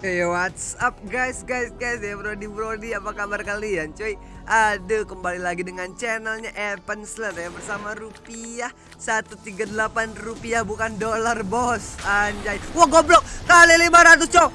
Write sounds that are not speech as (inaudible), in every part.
Hey what's up guys? Guys guys ya Brody Brody apa kabar kalian cuy? Aduh kembali lagi dengan channelnya Evan Slat ya bersama rupiah 138 rupiah bukan dolar bos. Anjay. Wah goblok. Kali 500 cok.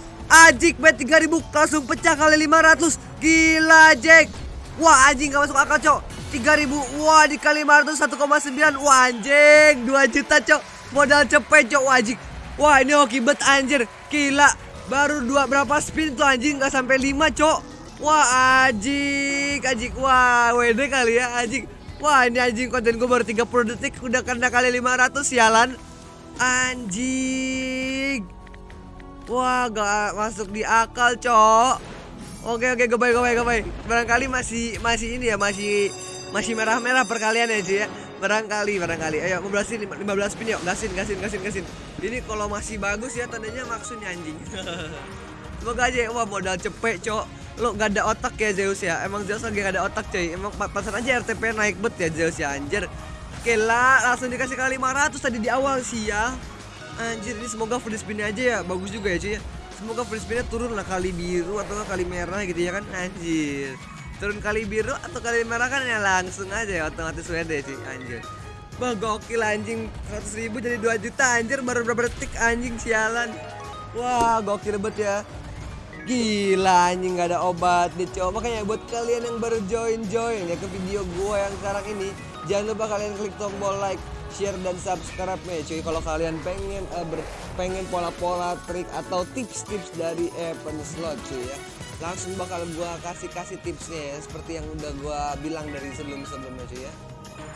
Ajik bet 3000 langsung pecah kali 500 Gila Jack. Wah anjing gak masuk akal cok. 3000 Wah dikali 500 1,9 Wah anjing 2 juta cok. Modal cepet cok wajik. Wah ini hoki bet anjir. Gila Baru dua berapa spin tuh anjing nggak sampai lima cok. Wah anjing, anjing. Wah WD kali ya anjing. Wah ini anjing konten gue baru 30 detik udah kena kali 500 sialan. Anjing. Wah gak masuk di akal cok. Oke oke gue baik gue baik. Barangkali masih masih ini ya masih masih merah-merah perkalian ya cuy ya barangkali barangkali. Ayo 15 15 spin yuk. Gasin gasin gasin gasin. Ini kalau masih bagus ya tandanya maksudnya anjing. (laughs) Semoga aja wah modal cepet cok. Lo gak ada otak ya Zeus ya. Emang Zeus lagi gak ada otak cuy emang pasan aja RTP naik bet ya Zeus ya. Anjir. Oke lah langsung dikasih kali 500 tadi di awal sih ya. Anjir ini semoga free spin aja ya. Bagus juga ya cuy ya. Semoga free spinnya turun lah kali biru atau kali merah gitu ya kan. Anjir turun kali biru atau kali merah kan ya langsung aja ya otomatis WD sih anjir. Wah gokil anjing. 100 ribu jadi 2 juta anjir. Baru berapa detik anjing sialan. Wah gokil banget ya. Gila anjing gak ada obat deh cowok Makanya buat kalian yang baru join-join ya ke video gue yang sekarang ini Jangan lupa kalian klik tombol like share dan subscribe ya cuy. Kalau kalian pengen uh, ber, pengen pola-pola trik atau tips-tips dari Evan Slot cuy ya langsung bakal gua kasih kasih tipsnya ya seperti yang udah gua bilang dari sebelum sebelumnya cuy ya.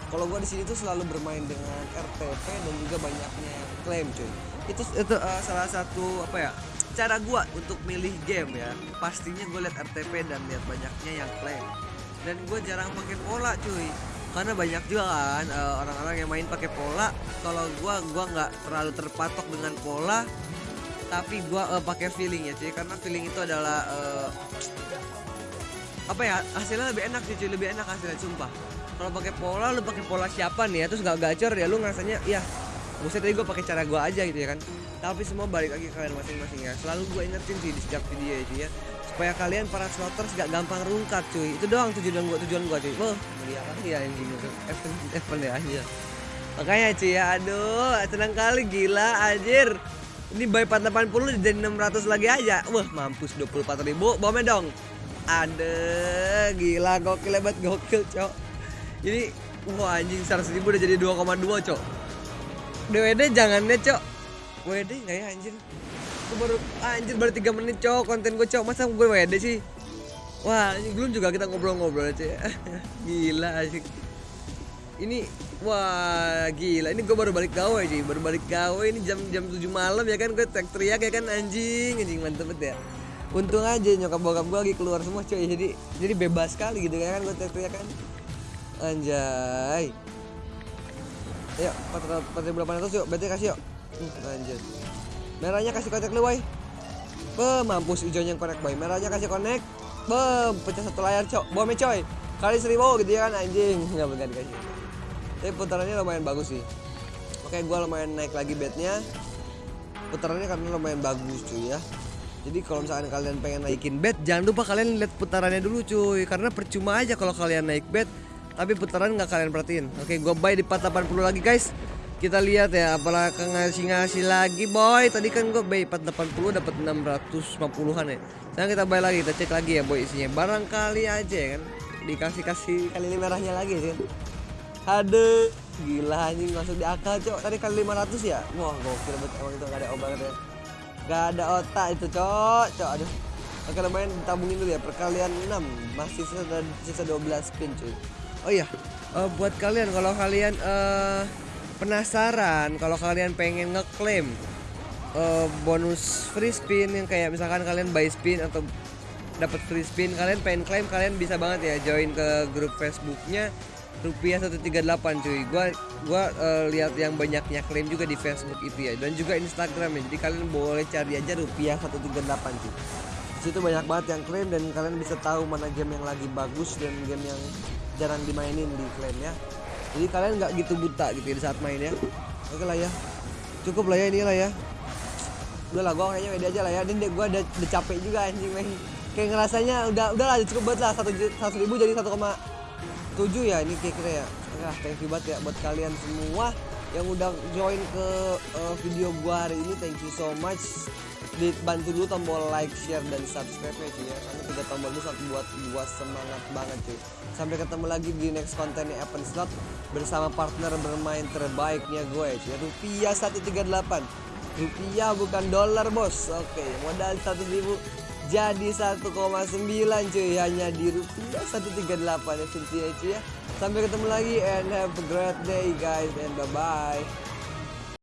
Kalau gua di sini tuh selalu bermain dengan RTP dan juga banyaknya klaim cuy. Itu itu uh, salah satu apa ya cara gua untuk milih game ya. Pastinya gue lihat RTP dan lihat banyaknya yang klaim. Dan gue jarang pakai pola cuy. Karena banyak juga kan orang-orang uh, yang main pakai pola kalau gua gua nggak terlalu terpatok dengan pola tapi gua uh, pakai feeling ya cuy karena feeling itu adalah uh, apa ya hasilnya lebih enak sih cuy lebih enak hasilnya sumpah kalau pakai pola lu pakai pola siapa nih ya terus gak gacor ya lu ngerasanya ya Buset tadi gue pakai cara gue aja gitu ya kan Tapi semua balik lagi kalian masing-masing ya Selalu gue ingetin sih di setiap video itu ya Supaya kalian para slotters gak gampang rungkat cuy Itu doang tujuan gue tujuan gue cuy Wah meriah kali ya anjing itu Evan ya aja Makanya cuy ya aduh senang kali gila anjir Ini buy 480 jadi 600 lagi aja. Wah mampus 24 ribu. Bomnya dong. Ada gila gokil hebat gokil cok. Ini Wah anjing 100 ribu udah jadi 2,2 cok. DWD jangan deh cok. WD nggak ya anjir? Gue baru anjir baru 3 menit cok konten gue cok. Masa gue WD sih? Wah ini belum juga kita ngobrol-ngobrol aja (laughs) Gila asik Ini wah gila ini gue baru balik gawe sih baru balik gawe ini jam jam 7 malam ya kan gue teriak ya kan anjing anjing mantep banget ya Untung aja nyokap bokap gue lagi keluar semua coy jadi jadi bebas sekali gitu kan gue teriak kan Anjay Ayo, 4800 yuk, berarti kasih yuk. Hmm, anjir. Merahnya kasih konek lu, boy. Be, mampus hijaunya yang konek, boy. Merahnya kasih konek. Be, pecah satu layar, cok. Bomnya, coy. Kali seribu gitu ya kan, anjing. Enggak benar dikasih. Tapi putarannya lumayan bagus sih. Oke, gua lumayan naik lagi bednya. Putarannya karena lumayan bagus, cuy ya. Jadi kalau misalkan kalian pengen naikin bed, jangan lupa kalian lihat putarannya dulu, cuy. Karena percuma aja kalau kalian naik bed tapi putaran nggak kalian perhatiin oke gue buy di 480 lagi guys kita lihat ya apalagi ngasih-ngasih lagi boy tadi kan gue buy 480 dapat 650-an ya sekarang kita buy lagi kita cek lagi ya boy isinya barangkali aja kan dikasih-kasih kali merahnya lagi sih aduh gila anjing masuk di akal cok. Tadi kali 500 ya? Wah gokil banget emang itu gak ada obat ya. Gak ada otak itu cok. Cok aduh. Oke lumayan tabungin dulu ya. Perkalian 6 masih sisa, sisa 12 spin cuy. Oh iya, uh, buat kalian kalau kalian uh, penasaran, kalau kalian pengen ngeklaim uh, bonus free spin yang kayak misalkan kalian buy spin atau dapat free spin, kalian pengen klaim kalian bisa banget ya join ke grup Facebooknya rupiah 138 cuy. Gua gua uh, lihat yang banyaknya klaim juga di Facebook itu ya dan juga Instagram ya. Jadi kalian boleh cari aja rupiah 138 cuy. Di situ banyak banget yang klaim dan kalian bisa tahu mana game yang lagi bagus dan game yang jarang dimainin di klaim ya. Jadi kalian nggak gitu buta gitu ya di saat main ya. Oke lah ya. Cukup lah ya ini lah ya. Udah lah gue kayaknya WD aja lah ya. Dan gue udah, udah capek juga anjing main kayak ngerasanya udah udah lah cukup banget lah. Satu satu ribu jadi satu koma tujuh ya ini kira-kira ya. Ya thank you banget ya buat kalian semua yang udah join ke uh, video gua hari ini. Thank you so much. Dibantu dulu tombol like share dan subscribe ya cuy ya. Karena tiga tombol itu satu buat gua semangat banget cuy sampai ketemu lagi di next kontennya Evan Slot bersama partner bermain terbaiknya gue ya cuy rupiah 138 rupiah bukan dolar bos. Oke modal 100 ribu jadi 1,9 cuy. Hanya di rupiah 138 ya cuy ya. Sampai ketemu lagi and have a great day guys and bye bye